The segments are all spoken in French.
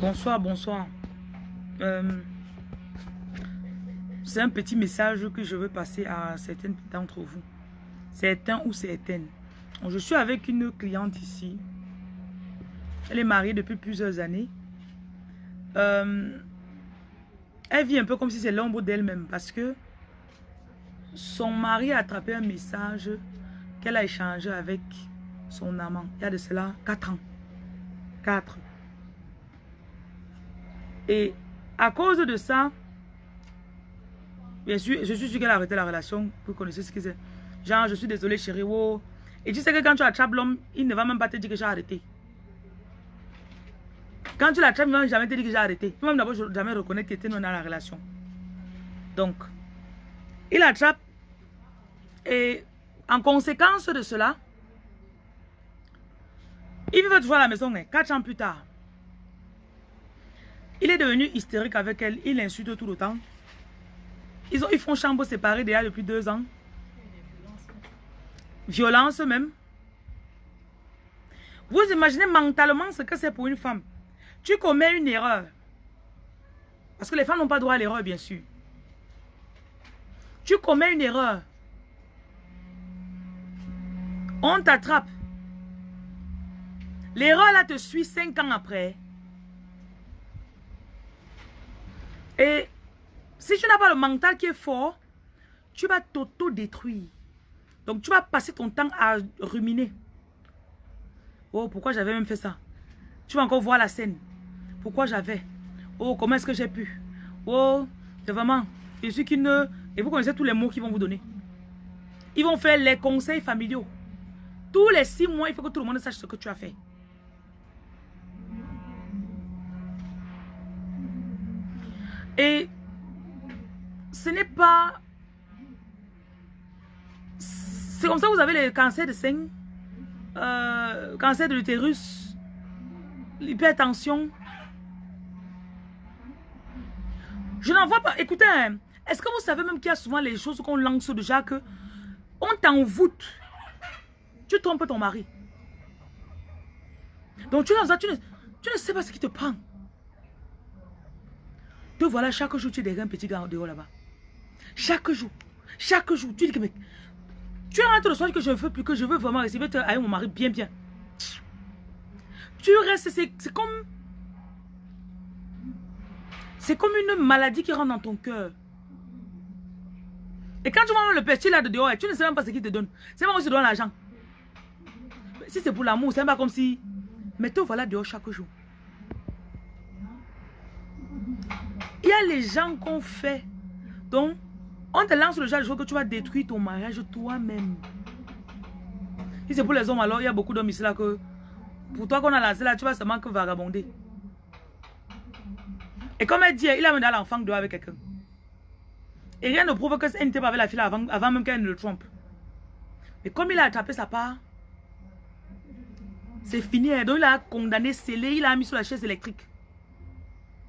Bonsoir, bonsoir. Euh, c'est un petit message que je veux passer à certaines d'entre vous. Certains ou certaines. Je suis avec une cliente ici. Elle est mariée depuis plusieurs années. Euh, elle vit un peu comme si c'est l'ombre d'elle-même parce que son mari a attrapé un message qu'elle a échangé avec son amant. Il y a de cela 4 ans. 4. Et à cause de ça, bien sûr, je suis sûr qu'elle a arrêté la relation. Vous connaissez ce que c'est. Genre, je suis désolée chérie. Oh. Et tu sais que quand tu attrapes l'homme, il ne va même pas te dire que j'ai arrêté. Quand tu l'attrapes, il ne va jamais te dire que j'ai arrêté. Il ne va d'abord jamais reconnaître que tu es dans la relation. Donc, il attrape. Et en conséquence de cela, il veut toujours à la maison, hein, quatre ans plus tard. Il est devenu hystérique avec elle. Il l'insulte tout le temps. Ils, ont, ils font chambre séparée déjà depuis deux ans. Violence même. Vous imaginez mentalement ce que c'est pour une femme. Tu commets une erreur. Parce que les femmes n'ont pas droit à l'erreur, bien sûr. Tu commets une erreur. On t'attrape. L'erreur là te suit cinq ans après. Et si tu n'as pas le mental qui est fort, tu vas t'auto-détruire. Donc tu vas passer ton temps à ruminer. Oh, pourquoi j'avais même fait ça? Tu vas encore voir la scène. Pourquoi j'avais? Oh, comment est-ce que j'ai pu? Oh, c'est vraiment... Et vous connaissez tous les mots qu'ils vont vous donner. Ils vont faire les conseils familiaux. Tous les six mois, il faut que tout le monde sache ce que tu as fait. Et ce n'est pas... C'est comme ça que vous avez le cancer de sein, euh, cancer de l'utérus, l'hypertension. Je n'en vois pas. Écoutez, hein, est-ce que vous savez même qu'il y a souvent les choses qu'on lance déjà que on t'envoûte. Tu trompes ton mari. Donc tu, tu, tu ne sais pas ce qui te prend. Te voilà, chaque jour, tu es un petit gars dehors là-bas. Chaque jour. Chaque jour. Tu dis que, mec, tu rentres le soir que je ne veux plus, que je veux vraiment recevoir avec mon mari bien, bien. Tu restes, c'est comme... C'est comme une maladie qui rentre dans ton cœur. Et quand tu vois le petit là de dehors, tu ne sais même pas ce qu'il te donne. C'est pas comme si tu donnes l'argent. Si c'est pour l'amour, c'est pas comme si... Mais te voilà dehors chaque jour. Il y a les gens qu'on fait. Donc, on te lance le genre de choses que tu vas détruire ton mariage toi-même. C'est pour les hommes, alors il y a beaucoup d'hommes ici là que... Pour toi qu'on a lancé là, tu vas seulement que vagabonder. Et comme elle dit, il a mené l'enfant dehors avec quelqu'un. Et rien ne prouve que n'était pas avec la fille avant, avant même qu'elle ne le trompe. Mais comme il a attrapé sa part, c'est fini. Hein. Donc il a condamné, scellé, il a mis sur la chaise électrique.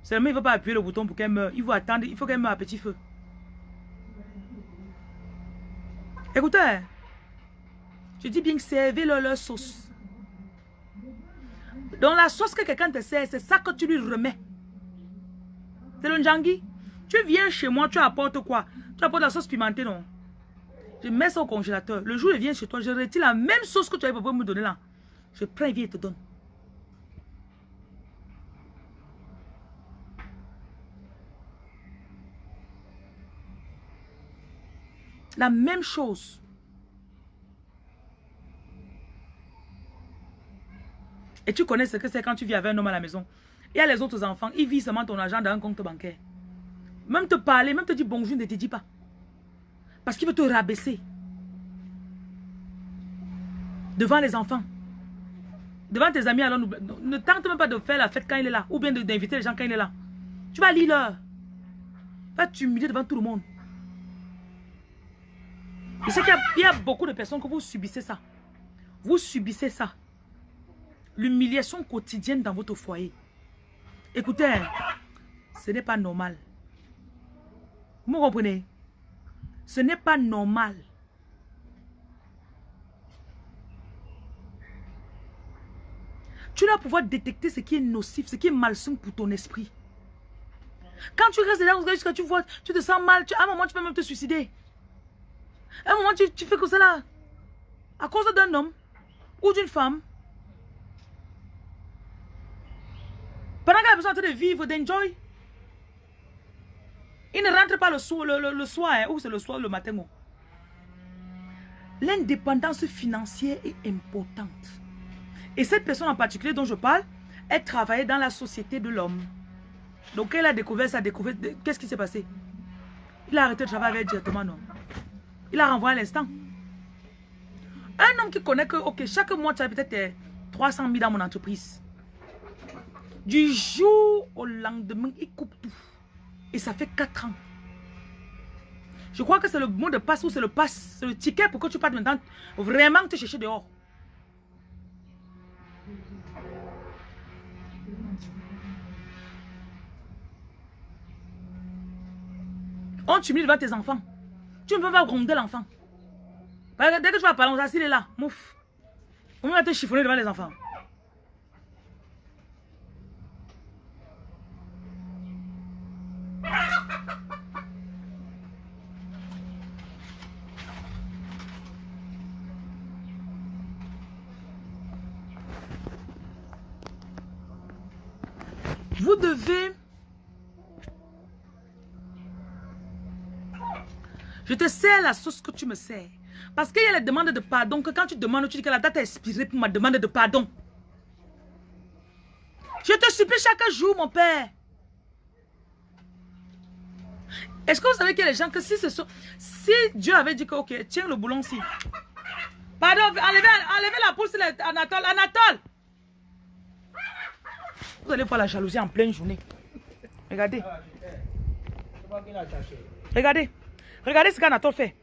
Seulement, il ne veut pas appuyer le bouton pour qu'elle meure. Il faut attendre, il faut qu'elle meure à petit feu. Écoutez, je dis bien servez-leur leur sauce. Dans la sauce que quelqu'un te sert, c'est ça que tu lui remets. C'est le njangui. Tu viens chez moi, tu apportes quoi? Tu apportes la sauce pimentée, non? Je mets ça au congélateur. Le jour où il vient chez toi, je retire la même sauce que tu avais pour me donner là. Je prends et viens et te donne. La même chose. Et tu connais ce que c'est quand tu vis avec un homme à la maison. Il y a les autres enfants, ils vivent seulement ton argent dans un compte bancaire. Même te parler, même te dire bonjour, ne te dit pas. Parce qu'il veut te rabaisser. Devant les enfants. Devant tes amis, alors ne tente même pas de faire la fête quand il est là. Ou bien d'inviter les gens quand il est là. Tu vas lire l'heure. Va t'humilier devant tout le monde. Je sais qu'il y, a beaucoup de personnes que vous subissez ça. Vous subissez ça. L'humiliation quotidienne dans votre foyer. Écoutez, ce n'est pas normal. Vous comprenez? Ce n'est pas normal. Tu dois pouvoir détecter ce qui est nocif, ce qui est malsain pour ton esprit. Quand tu restes là, tu tu te sens mal, à un moment, tu peux même te suicider. À un moment, tu, tu fais que ça là. À cause d'un homme ou d'une femme. Pendant qu'elle a besoin de vivre, d'enjoy. Il ne rentre pas le soir, le, soir hein, ou c'est le soir, le matin. L'indépendance financière est importante. Et cette personne en particulier dont je parle, elle travaillait dans la société de l'homme. Donc elle a découvert ça, découvert, qu'est-ce qui s'est passé? Il a arrêté de travailler avec directement, non. Il a renvoyé à l'instant. Un homme qui connaît que, ok, chaque mois, tu as peut-être 300 000 dans mon entreprise. Du jour au lendemain, il coupe tout. Et ça fait 4 ans. Je crois que c'est le mot de passe ou c'est le passe, le ticket pour que tu partes maintenant vraiment te chercher dehors. On t'humilie devant tes enfants. Tu ne peux pas gronder l'enfant. Dès que tu vas parler, on s'assied là. Mouf. On va te chiffonner devant les enfants. Vous devez... Je te la sauce que tu me sers. Parce qu'il y a la demande de pardon que quand tu demandes, tu dis que la date est expirée pour ma demande de pardon. Je te supplie chaque jour, mon père. Est-ce que vous savez qu'il y a des gens que si ce sont... Si Dieu avait dit que, ok, tiens le boulon-ci. Pardon, enlevez, enlevez la pousse, Anatole. Anatole Vous allez voir la jalousie en pleine journée. Regardez. Regardez. Regardez ce qu'Anatole fait.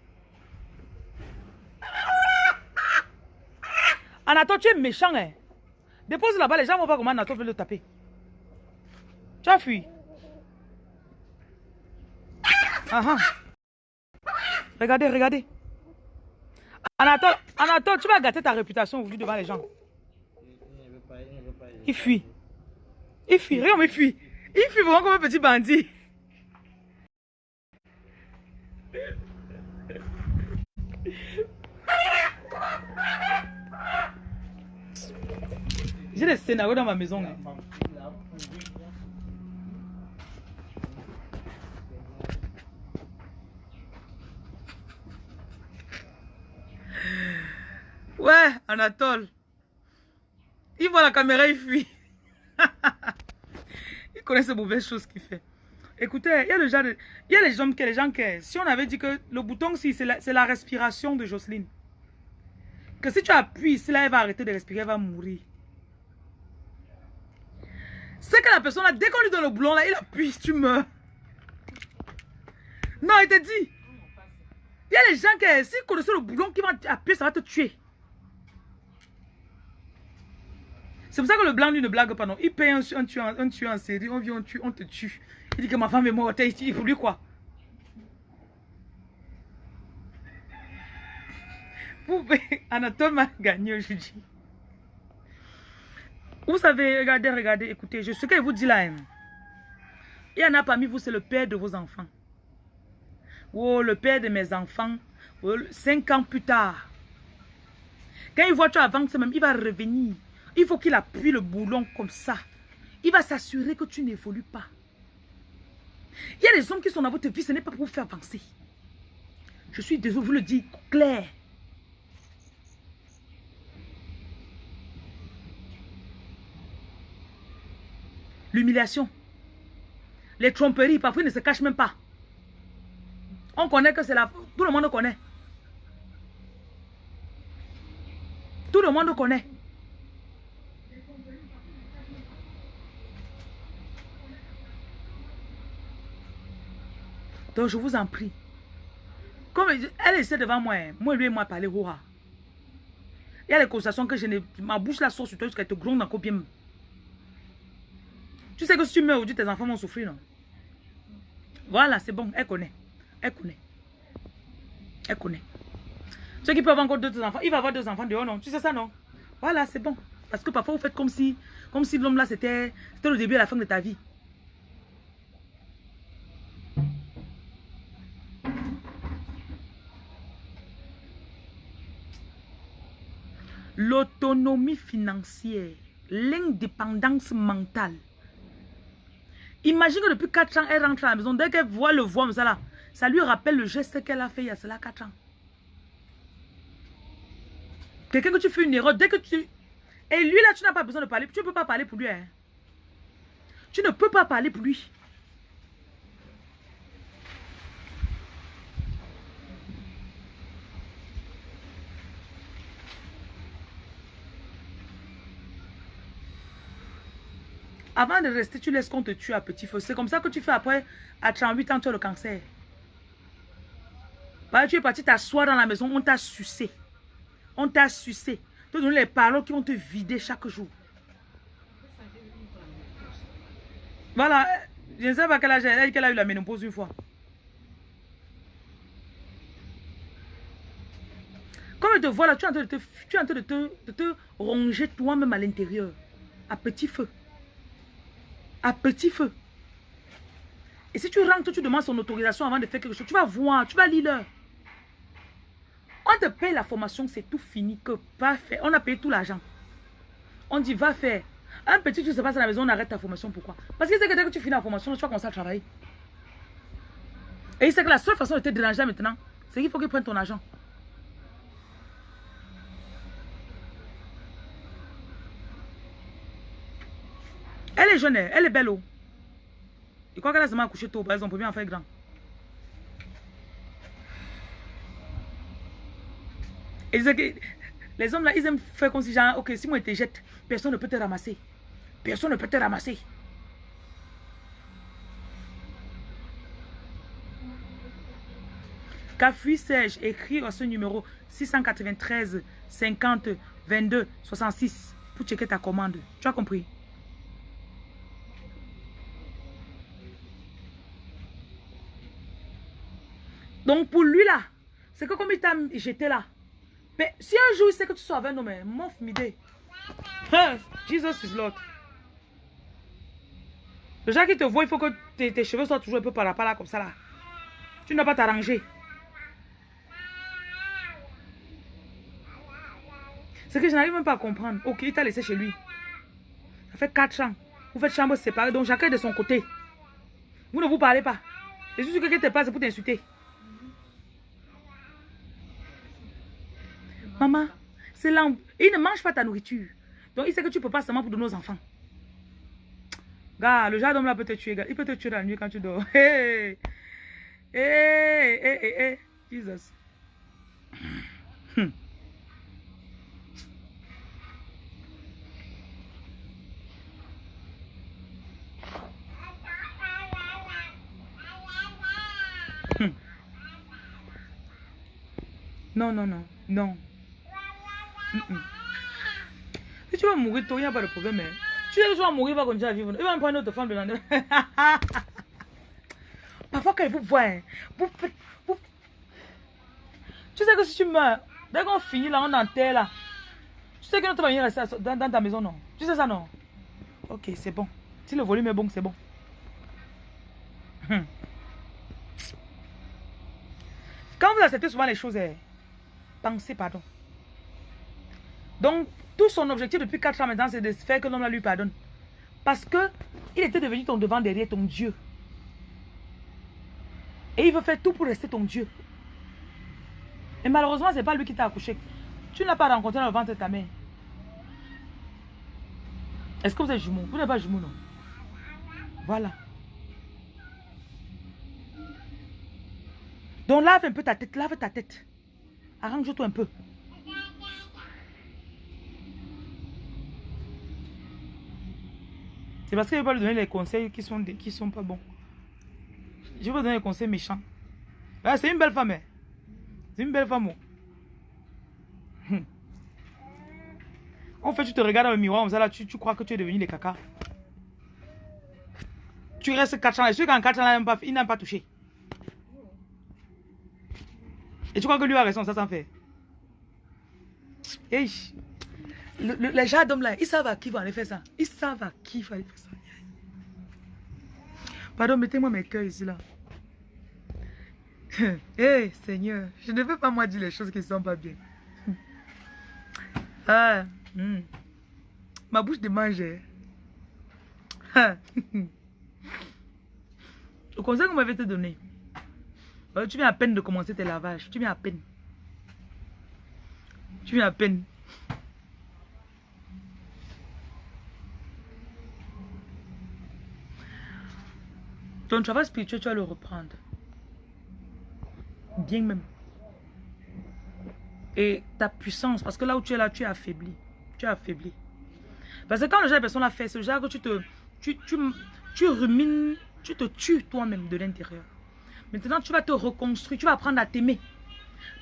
Anatole, tu es méchant, hein. Dépose là-bas, les gens vont voir comment Anatole veut le taper. Tu as fui. Ah, ah. Regardez, regardez. Anatole, Anatole, tu vas gâter ta réputation aujourd'hui devant les gens. Il fuit. Il fuit, regarde, il fuit. Il fuit vraiment comme un petit bandit. J'ai des scénarios dans ma maison. Hein. Ouais, Anatole. Il voit la caméra, il fuit. il connaît ces mauvaises choses qu'il fait. Écoutez, il y a, de, il y a les gens, les gens qui... Si on avait dit que le bouton, si c'est la, respiration de Jocelyne. Que si tu appuies, si là, elle va arrêter de respirer, elle va mourir. C'est que la personne, dès qu'on lui donne le boulon, là, il appuie, tu meurs. Non, il te dit. Il y a les gens qui, s'ils connaissent le boulon qui vont appuyer, ça va te tuer. C'est pour ça que le blanc, lui, ne blague pas, non. Il paye un, un, tueur, un tueur en série, on vient, on, tue, on te tue. Il dit que ma femme est morte, il faut lui quoi Anatole m'a gagné aujourd'hui. Vous savez, regardez, regardez, écoutez, je, ce que je vous dis là, il y en a parmi vous, c'est le père de vos enfants. Oh, le père de mes enfants, oh, cinq ans plus tard. Quand il voit tu avances même, il va revenir. Il faut qu'il appuie le boulon comme ça. Il va s'assurer que tu n'évolues pas. Il y a des hommes qui sont dans votre vie, ce n'est pas pour vous faire avancer. Je suis désolé, vous le dire clair. L'humiliation. Les tromperies, parfois ils ne se cachent même pas. On connaît que c'est la... Tout le monde connaît. Tout le monde connaît. Donc je vous en prie. Comme elle essaie devant moi, hein. moi lui et moi parler Il y a les conversations que je n'ai... Ma bouche la sauce sur toi jusqu'à te gronde encore bien. Tu sais que si tu meurs aujourd'hui, tes enfants vont souffrir, non? Voilà, c'est bon, elle connaît. Elle connaît. Elle connaît. Ceux qui peuvent avoir encore deux enfants, il va avoir deux enfants dehors, non? Tu sais ça, non? Voilà, c'est bon. Parce que parfois, vous faites comme si, comme si l'homme là, c'était le début et la fin de ta vie. L'autonomie financière, l'indépendance mentale. Imagine que depuis 4 ans, elle rentre à la maison. Dès qu'elle voit le là, ça lui rappelle le geste qu'elle a fait il y a cela 4 ans. Quelqu'un que tu fais une erreur, dès que tu... Et lui là, tu n'as pas besoin de parler. Tu ne peux pas parler pour lui. Hein. Tu ne peux pas parler pour lui. Avant de rester, tu laisses qu'on te tue à petit feu. C'est comme ça que tu fais après, à 38 ans, tu as le cancer. Bah, tu es parti t'asseoir dans la maison, on t'a sucé. On t'a sucé. Te donner les paroles qui vont te vider chaque jour. Voilà. Je ne sais pas quel âge elle a qu'elle a eu la ménopause une fois. Comme te vois là, tu es en train de te, tu es en train de te, de te ronger toi-même à l'intérieur. À petit feu. À petit feu. Et si tu rentres, tu demandes son autorisation avant de faire quelque chose. Tu vas voir, tu vas lire. On te paye la formation, c'est tout fini. Que pas faire. On a payé tout l'argent. On dit, va faire. Un petit truc se passe à la maison, on arrête ta formation. Pourquoi? Parce qu'il sait que dès que tu finis la formation, tu vas commencer à travailler. Et il sait que la seule façon de te déranger maintenant, c'est qu'il faut qu'il prenne ton argent. Elle est jeune, elle est belle. Oh. Il croit qu'elle a seulement accouché tôt, par exemple, pour bien en faire grand. Les hommes là, ils aiment faire comme si genre, ok, si moi je te jette, personne ne peut te ramasser. Personne ne peut te ramasser. Cafui Serge, écrit à ce numéro 693 50 22 66 pour checker ta commande. Tu as compris? Donc pour lui là, c'est que comme il t'a jeté là, mais si un jour il sait que tu sois avec nous, mais mof midé. Jesus is Lord. Déjà qu'il te voit, il faut que tes, cheveux soient toujours un peu par là, par là, comme ça là. Tu n'as pas t'arranger. C'est que je n'arrive même pas à comprendre. Ok, il t'a laissé chez lui. Ça fait 4 ans. Vous faites chambre séparée, donc chacun est de son côté. Vous ne vous parlez pas. Et si quelqu'un te passe, c'est pour t'insulter. Maman, c'est là. Il ne mange pas ta nourriture. Donc, il sait que tu ne peux pas seulement pour de nos enfants. Gars, le genre d'homme là peut te tuer. Il peut te tuer la nuit quand tu dors. Hé, hé, hé, hé. Jesus. Hmm. Hmm. Non, non, non, non. Tu vas mourir tôt, il n'y a pas de problème. Tu sais que tu vas mourir, il va continuer à vivre. Il va me prendre une autre femme de l'année. Parfois, quand il vous voit, vous. Vous... Tu sais que si tu meurs, dès qu'on finit là, on enterre là. Tu sais que notre famille rester dans, dans ta maison, non? Tu sais ça, non? Ok, c'est bon. Si le volume est bon, c'est bon. Hum. Quand vous acceptez souvent les choses, eh, pensez pardon. Donc, tout son objectif depuis 4 ans maintenant, c'est de faire que l'homme lui pardonne. Parce que il était devenu ton devant derrière, ton Dieu. Et il veut faire tout pour rester ton Dieu. Et malheureusement, ce n'est pas lui qui t'a accouché. Tu n'as pas rencontré dans le ventre de ta mère. Est-ce que vous êtes jumeaux? Vous n'êtes pas jumeaux, non? Voilà. Donc lave un peu ta tête, lave ta tête. Arrange-toi un peu. C'est parce que je ne vais pas lui donner les conseils qui sont, qui sont pas bons. Je vais lui donner les conseils méchants. Ah, c'est une belle femme. Hein. C'est une belle femme. Oh. En fait, tu te regardes dans le miroir, là, tu, tu crois que tu es devenu les caca. Tu restes 4 ans. Et celui qui en 4 ans, il n'a pas touché. Et tu crois que lui a raison, ça s'en fait. Les gens d'hommes là, ils savent à qui va aller faire ça. Ils savent à qui va aller faire ça. Pardon, mettez-moi mes cœurs ici là. Hé, Seigneur, je ne veux pas moi dire les choses qui ne sont pas bien. ah, hmm. Ma bouche de manger. Ah. Le conseil qu'on m'avait te donné. Euh, tu viens à peine de commencer tes lavages. Tu viens à peine. Tu viens à peine. Ton travail spirituel, tu vas le reprendre. Bien même. Et ta puissance, parce que là où tu es là, tu es affaibli. Tu es affaibli. Parce que quand le genre de personne l'a fait, le genre que tu te... Tu, tu, tu rumines, tu te tues toi-même de l'intérieur. Maintenant, tu vas te reconstruire, tu vas apprendre à t'aimer.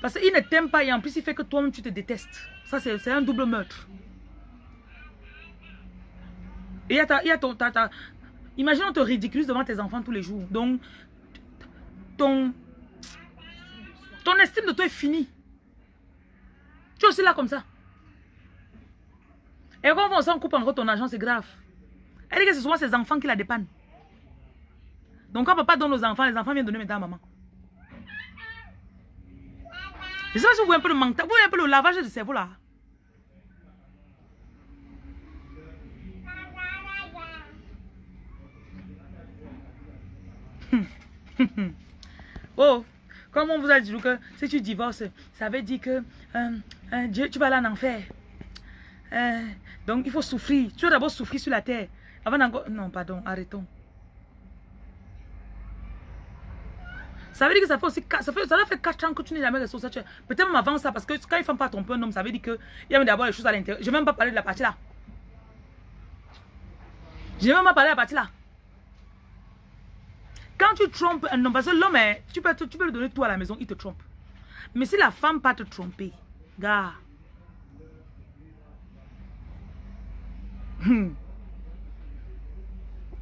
Parce qu'il ne t'aime pas et en plus, il fait que toi-même, tu te détestes. Ça, c'est un double meurtre. Et il y a, ta, ton... Ta, ta, imagine, on te ridiculise devant tes enfants tous les jours. Donc, ton... Ton estime de toi est finie. Tu es aussi là comme ça. Et quand on s'en coupe encore ton argent, c'est grave. Elle dit que c'est souvent ses enfants qui la dépannent. Donc quand papa donne aux enfants, les enfants viennent donner maintenant à maman. Je sais pas si vous voyez un peu le vous voyez un peu le lavage de cerveau là. oh, comme on vous a dit que si tu divorces, ça veut dire que euh, euh, tu vas aller en enfer. Euh, donc il faut souffrir. Tu dois d'abord souffrir sur la terre. Avant. Non, pardon, arrêtons. Ça veut dire que ça fait aussi ça fait, ça fait 4 ans que tu n'es jamais resté Peut-être même avant ça, parce que quand une femme pas tromper un homme, ça veut dire qu'il y a d'abord les choses à l'intérieur. Je n'ai même pas parlé de la partie là. Je n'ai même pas parlé de la partie là. Quand tu trompes un homme, parce que l'homme, tu peux, tu peux lui donner tout à la maison, il te trompe. Mais si la femme pas te tromper, gars. Hmm.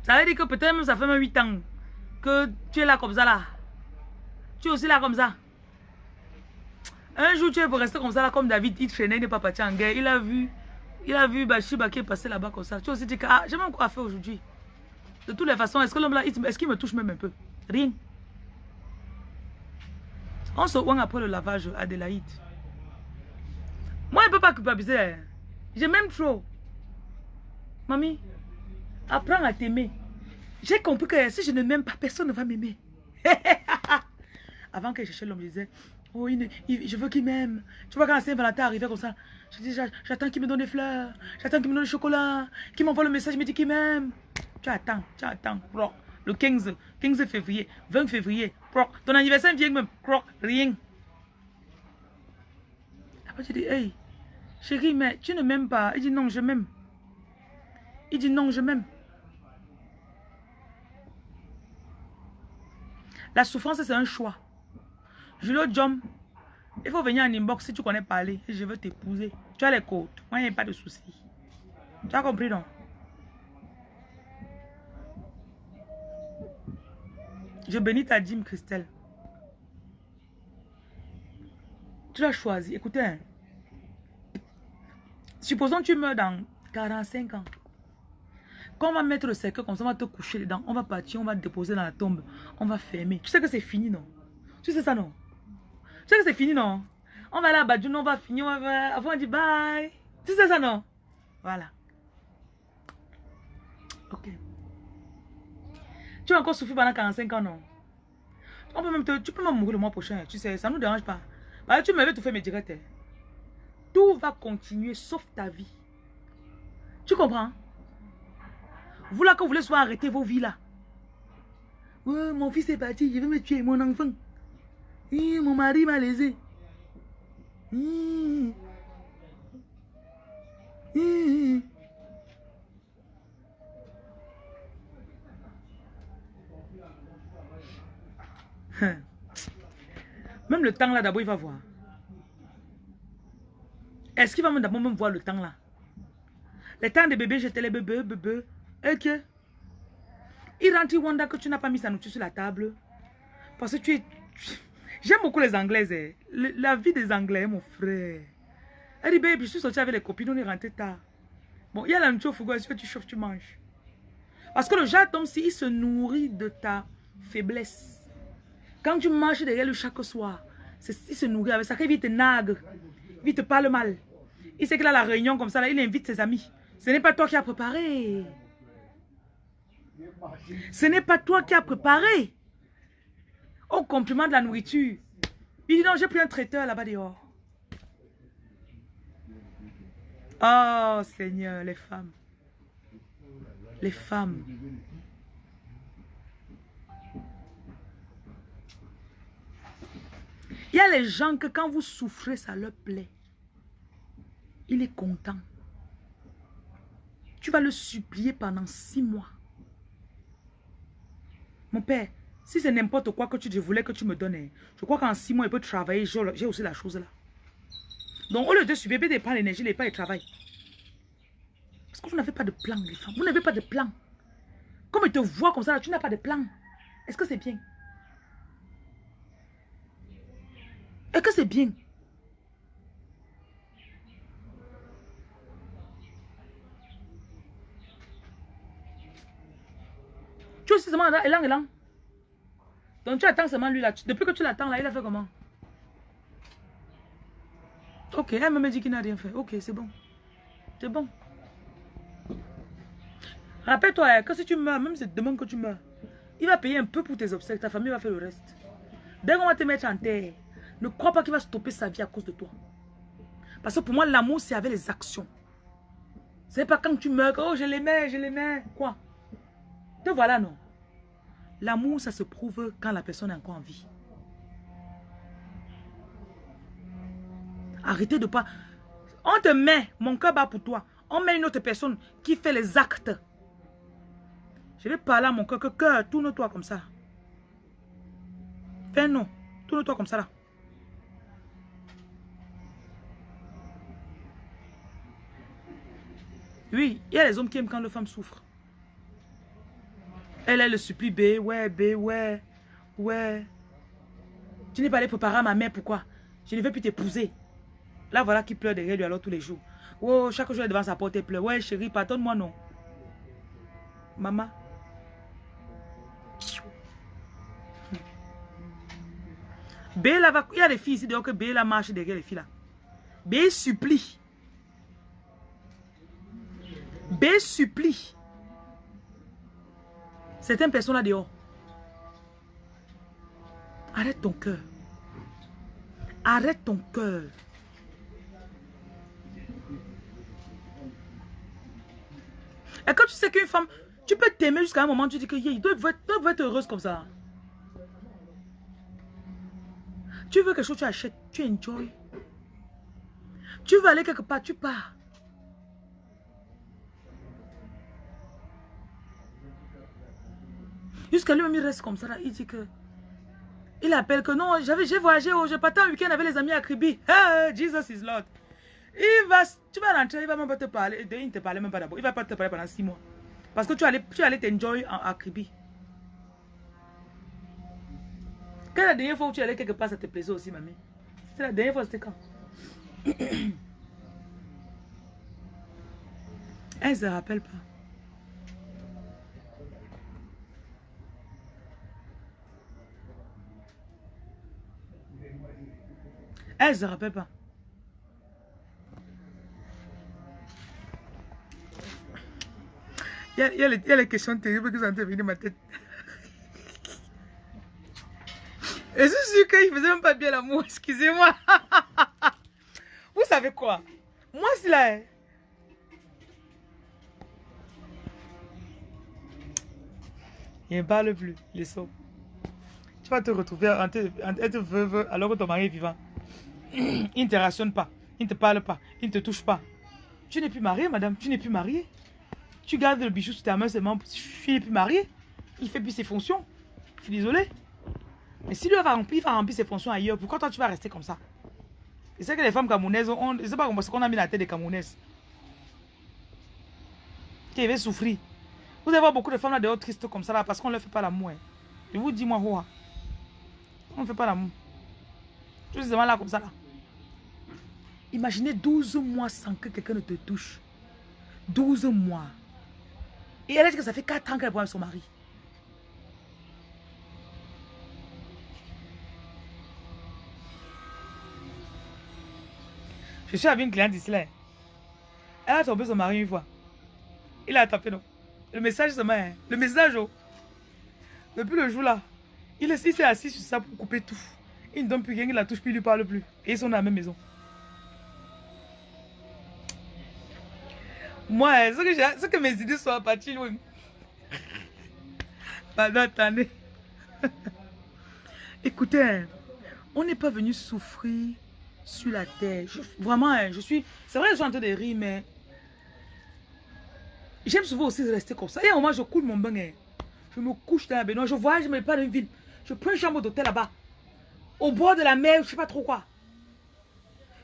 Ça veut dire que peut-être même ça fait même 8 ans que tu es là comme ça là. Tu es aussi là comme ça. Un jour, tu es pour rester comme ça là, comme David, il traînait, il n'est pas parti en guerre. Il a vu, il a vu Bachiba qui est passé là-bas comme ça. Tu as aussi dit que, ah, j'ai même quoi faire aujourd'hui. De toutes les façons, est-ce que l'homme là, est-ce qu'il me touche même un peu? Rien. On se voit après le lavage, Adélaïde. Moi, je ne peux pas culpabiliser. Hein. J'ai même trop. Mamie, apprends à t'aimer. J'ai compris que si je ne m'aime pas, personne ne va m'aimer. Avant que je cherchais l'homme, je disais, oh, je veux qu'il m'aime. Tu vois, quand Saint-Valentin arrivait comme ça, je dis, j'attends qu'il me donne des fleurs, j'attends qu'il me donne du chocolat, qu'il m'envoie le message, il me dit qu'il m'aime. Tu attends, tu attends, Le 15, 15 février, 20 février, ton anniversaire vient même, rien. Après, je dis, hey, chérie, mais tu ne m'aimes pas. Il dit, non, je m'aime. Il dit, non, je m'aime. La souffrance, c'est un choix. Julio Jom, il faut venir en inbox si tu connais parler. Je veux t'épouser. Tu as les côtes. Moi, il n'y a pas de souci. Tu as compris, non? Je bénis ta dîme, Christelle. Tu l'as choisi. Écoutez, hein. supposons que tu meurs dans 45 ans. Quand on va mettre le cercle comme ça, on va te coucher dedans, on va partir, on va te déposer dans la tombe, on va fermer. Tu sais que c'est fini, non? Tu sais ça, non? Tu sais que c'est fini, non? On va aller à Badjoun, on va finir, on va... Avant, on dit bye. Tu sais ça, non? Voilà. Ok. Tu vas encore souffrir pendant 45 ans, non? On peut même te, tu peux même mourir le mois prochain, tu sais, ça ne nous dérange pas. Bah, tu veux tout faire mes directs. Hein. Tout va continuer sauf ta vie. Tu comprends? Vous là que vous voulez soit arrêter vos vies là. Mon fils est parti, je vais me tuer, mon enfant. mon mari m'a lésé. Même le temps là, d'abord, il va voir. Est-ce qu'il va d'abord même voir le temps là? Le temps de bébé, j'étais les bébés, bébés. Ok. Il rentre, il wonder que tu n'as pas mis sa nourriture sur la table. Parce que tu es... J'aime beaucoup les Anglaises. Hein. La vie des Anglais, mon frère. Elle dit, baby, je suis sortie avec les copines, on est rentré tard. Bon, il y a la nourriture au frigo, tu chauffes, tu manges. Parce que le jaton, si il se nourrit de ta faiblesse. Quand tu manges derrière lui chaque soir, il se nourrit avec ça, il te nague, il te parle mal. Il sait qu'il a la réunion comme ça, il invite ses amis. Ce n'est pas toi qui as préparé. Ce n'est pas toi qui as préparé. Au compliment de la nourriture. Il dit non, j'ai pris un traiteur là-bas dehors. Oh Seigneur, les femmes. Les femmes. Il y a les gens que quand vous souffrez, ça leur plaît. Il est content. Tu vas le supplier pendant six mois. Mon père, si c'est n'importe quoi que tu voulais que tu me donnes, hein, je crois qu'en six mois, il peut travailler. J'ai aussi la chose là. Donc, au lieu de supplier, de prendre l'énergie, il pas le travail. Parce que vous n'avez pas de plan, les femmes. Vous n'avez pas de plan. Comme il te voit comme ça, tu n'as pas de plan. Est-ce que c'est bien? Est-ce que c'est bien? Tu aussi seulement élan, élan. Donc tu attends seulement lui là. Depuis que tu l'attends là, il a fait comment? Ok, elle me dit qu'il n'a rien fait. Ok, c'est bon. C'est bon. Rappelle-toi hein, que si tu meurs, même si demain que tu meurs, il va payer un peu pour tes obsèques. Ta famille va faire le reste. Dès qu'on va te mettre en terre, ne crois pas qu'il va stopper sa vie à cause de toi. Parce que pour moi, l'amour, c'est avec les actions. C'est pas quand tu meurs, oh, je l'aimais, je l'aimais. Quoi? Te voilà, non? L'amour, ça se prouve quand la personne est encore en vie. Arrêtez de pas... On te met, mon cœur bat pour toi. On met une autre personne qui fait les actes. Je vais parler à mon cœur, que cœur, tourne-toi comme ça. Fais non, tourne-toi comme ça là. Oui, il y a les hommes qui aiment quand les femmes souffrent. Elle, elle le supplie, B, ouais, B, ouais, ouais. Tu n'es pas allé préparer à ma mère, pourquoi? Je ne veux plus t'épouser. Là, voilà qui pleure derrière lui alors tous les jours. Oh, chaque jour, elle est devant sa porte, elle pleure. Ouais, chérie, pardonne-moi, non. Maman. B, là, va... il y a des filles ici dehors que B, là, marche derrière les filles, là. B supplie. B supplie. Certaines personnes là dehors. Arrête ton cœur. Arrête ton cœur. Et quand tu sais qu'une femme, tu peux t'aimer jusqu'à un moment, tu dis que il doit être heureuse comme ça. Tu veux quelque chose, tu achètes, tu enjoy. Tu veux aller quelque part, tu pars. Jusqu'à lui-même, il reste comme ça. Là. Il dit que... Il appelle que non, j'ai voyagé, oh, j'ai parti un week-end avec les amis à Kribi. Hey, Jesus is Lord. Il va, tu vas rentrer, il va même pas te parler. Il ne te parlait même pas d'abord. Il va pas te parler pendant six mois. Parce que tu allais tu allais t'enjoy à Kribi. Quelle est la dernière fois où tu allais quelque part, ça te plaisait aussi, mamie C'est la dernière fois, c'était quand? Elle ne se rappelle pas. Elle ne se rappelle pas. Il y, a, les, questions terribles qui sont dans ma tête. Et je suis sûr qu'il ne faisait même pas bien l'amour, excusez-moi. Vous savez quoi Moi, c'est là. Hein. Il ne parle plus, il est. Tu vas te retrouver en être veuve alors que ton mari est vivant. il ne te rationne pas, il ne te parle pas, il ne te touche pas. Tu n'es plus marié, madame, tu n'es plus marié. Tu gardes le bijou sur ta main seulement, tu n'es plus marié. Il fait plus ses fonctions. Je suis désolé. Mais si lui va remplir, il va remplir ses fonctions ailleurs, pourquoi toi tu vas rester comme ça? C'est que les femmes camerounaises, on, je ne sais pas ce qu'on a mis la tête des camerounaises. Qui va souffrir. Vous allez voir beaucoup de femmes là dehors tristes comme ça parce qu'on ne leur fait pas l'amour. Hein. Je vous dis moi, on ne fait pas l'amour. Je suis là comme ça là. Imaginez 12 mois sans que quelqu'un ne te touche. 12 mois. Et elle a dit que ça fait 4 ans qu'elle voit son mari? Je suis avec une cliente ici là. Elle a tombé son mari une fois. Il a tapé non. Le message seulement. Hein. Le message oh. Depuis le jour là. Il s'est assis sur ça pour couper tout. Il ne donne plus rien, il la touche plus, il lui parle plus. Et ils sont dans la même maison. Moi, hein, ce que, ce que mes idées sont parties loin. Pardon, attendez. Écoutez, on n'est pas venu souffrir sur la terre. vraiment, hein, je suis... C'est vrai je suis en train de rire, mais... J'aime souvent aussi rester comme ça. Et au moment, je coule mon bain. Je me couche dans la baignoire. Je voyage, me pas dans une ville. Je prends une chambre d'hôtel là-bas. Au bord de la mer, je sais pas trop quoi.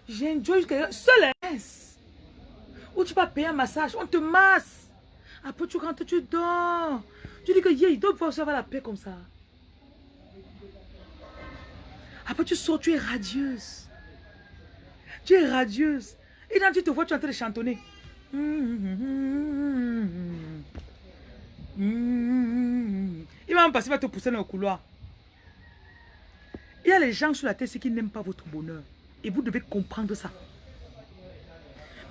J'enjoy jusqu'à... Seul, hein. Où tu vas payer un massage? On te masse. Après, tu rentres, tu dors. Tu dis que, yeah, il doit pouvoir avoir la paix comme ça. Après, tu sors, tu es radieuse. Tu es radieuse. Et quand tu te vois, tu es en train de chantonner. Il va me passer, il va te pousser dans le couloir. Il y a les gens sur la terre qui n'aiment pas votre bonheur. Et vous devez comprendre ça.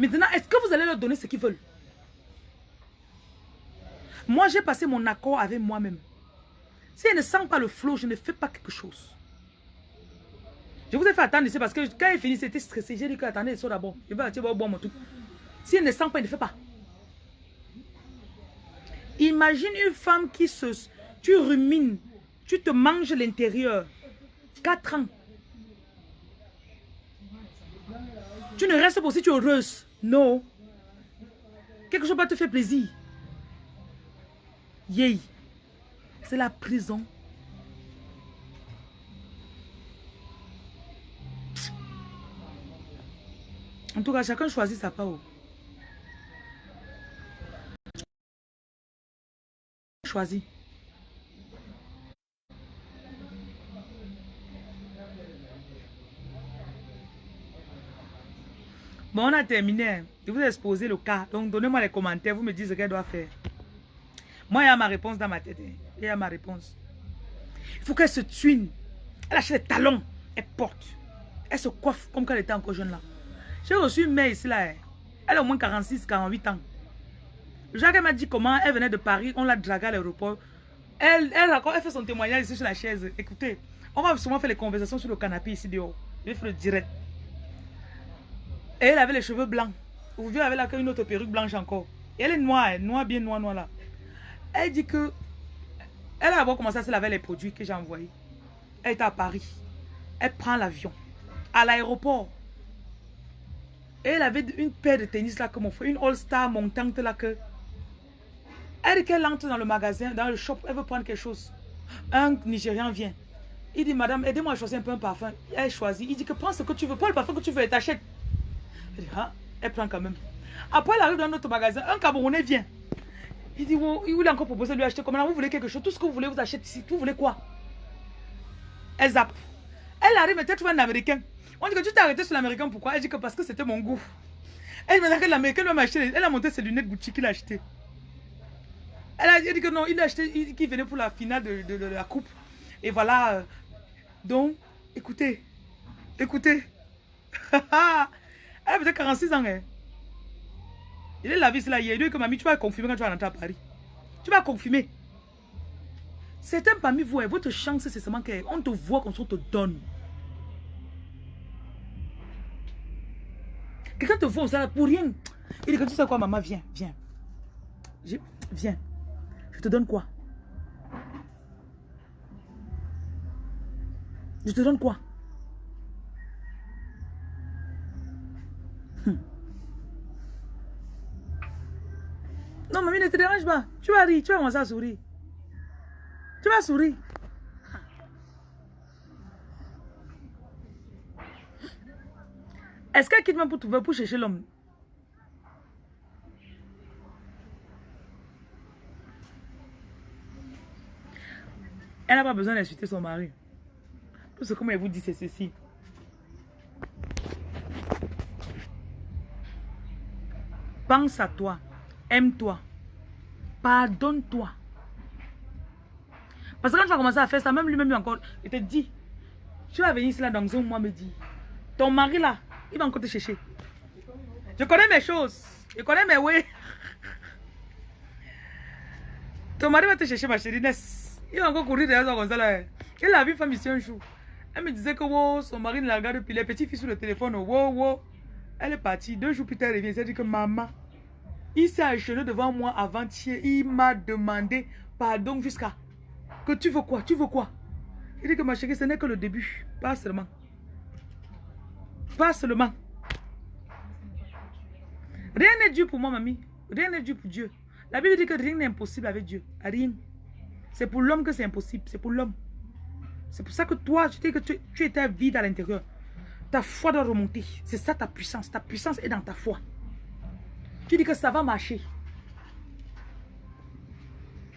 Maintenant, est-ce que vous allez leur donner ce qu'ils veulent? Moi, j'ai passé mon accord avec moi-même. Si elle ne sent pas le flot, je ne fais pas quelque chose. Je vous ai fait attendre ici parce que quand il finit, c'était stressé. J'ai dit que attendez, ça d'abord. Je vais boire mon truc. Si elle ne sent pas, il ne fait pas. Imagine une femme qui se... Tu rumines, tu te manges l'intérieur. 4 ans. Tu ne restes pas si tu es heureuse. Non. Quelque chose va te faire plaisir. Yay. C'est la prison. En tout cas, chacun choisit sa part. Choisis. Bon, on a terminé. Je vous ai exposé le cas. Donc, donnez-moi les commentaires. Vous me dites ce qu'elle doit faire. Moi, il y a ma réponse dans ma tête. Hein. Il y a ma réponse. Il faut qu'elle se tuine. Elle achète des talons. Elle porte. Elle se coiffe comme quand elle était encore jeune là. J'ai reçu une mère ici là. Hein. Elle a au moins 46, 48 ans. Jacques m'a dit comment elle venait de Paris. On l'a draguée à l'aéroport. Elle, elle, elle fait son témoignage ici sur la chaise. Écoutez, on va souvent faire les conversations sur le canapé ici dehors. Je vais faire le direct. Et elle avait les cheveux blancs. Aujourd'hui, elle avait là une autre perruque blanche encore. Elle est noire, noire, bien noire, noire là. Elle dit que... Elle a d'abord commencé à se laver les produits que j'ai envoyés. Elle est à Paris. Elle prend l'avion. À l'aéroport. Et elle avait une paire de tennis là comme on fait. Une All-Star montante là que... Elle dit qu'elle entre dans le magasin, dans le shop. Elle veut prendre quelque chose. Un Nigérian vient. Il dit, madame, aidez-moi à choisir un peu un parfum. Elle choisit. Il dit que prends ce que tu veux. Pas le parfum que tu veux t'achètes. Ah, elle prend quand même. Après, elle arrive dans notre magasin. Un Camerounais vient. Il dit, oh, il voulait encore proposer de lui acheter. Comment vous voulez quelque chose? Tout ce que vous voulez, vous achetez ici. Vous voulez quoi? Elle zappe. Elle arrive, elle trouve un Américain. On dit que tu t'es arrêté sur l'Américain. Pourquoi? Elle dit que parce que c'était mon goût. Elle m'a dit que l'Américain m'a acheté. Elle a monté ses lunettes Gucci qu'il a acheté. Elle a dit que non, il a acheté, qu'il venait pour la finale de, de, la coupe. Et voilà. Donc, écoutez. Écoutez. Elle peut-être 46 ans. Hein. Il est la vie, c'est là. Il a dit que mamie, tu vas confirmer quand tu vas rentrer à Paris. Tu vas confirmer. Certains parmi vous, hein, votre chance, c'est seulement qu'on te voit comme ça, on te donne. Quelqu'un te voit ça pour rien. Il dit que tu sais quoi, maman, viens, viens. Je, viens. Je te donne quoi? Je te donne quoi? Non, mamie, ne te dérange pas. Tu vas rire, tu vas commencer à sourire. Tu vas sourire. Est-ce qu'elle quitte même pour trouver, pour chercher l'homme? Elle n'a pas besoin d'insulter son mari. Tout ce que moi vous dit, c'est ceci. Pense à toi. Aime-toi. Pardonne-toi. Parce que quand tu vas commencer à faire ça, même lui-même encore, il te dit, tu vas venir ici dans un mois me dit, ton mari là, il va encore te chercher. Je connais mes choses. Je connais mes oui. Ton mari va te chercher, ma chérie Ness. Il va encore courir derrière toi comme là. Il a vu femme ici un jour. Elle me disait que son mari ne la regarde plus. Les petits filles sur le téléphone, wow, wow. Elle est partie. Deux jours plus tard, elle revient. Elle dit que maman, il s'est acheté devant moi avant-hier. Il m'a demandé pardon jusqu'à. Que tu veux quoi? Tu veux quoi? Il dit que ma chérie, ce n'est que le début. Pas seulement. Pas seulement. Rien n'est dur pour moi, mamie. Rien n'est dur pour Dieu. La Bible dit que rien n'est impossible avec Dieu. Rien. C'est pour l'homme que c'est impossible. C'est pour l'homme. C'est pour ça que toi, tu que tu étais vide à l'intérieur. Ta foi doit remonter. C'est ça ta puissance. Ta puissance est dans ta foi. Tu dis que ça va marcher.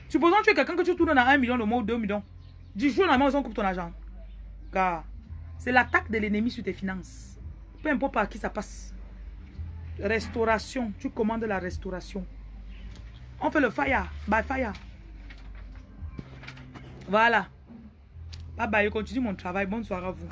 Supposons que tu es quelqu'un que tu tournes dans un million le mois ou 2 millions. Du jour au lendemain, on coupe ton argent. Car c'est l'attaque de l'ennemi sur tes finances. Peu importe par qui ça passe. Restauration. Tu commandes la restauration. On fait le fire. By fire. Voilà. Bye bye. Je continue mon travail. Bonne soirée à vous.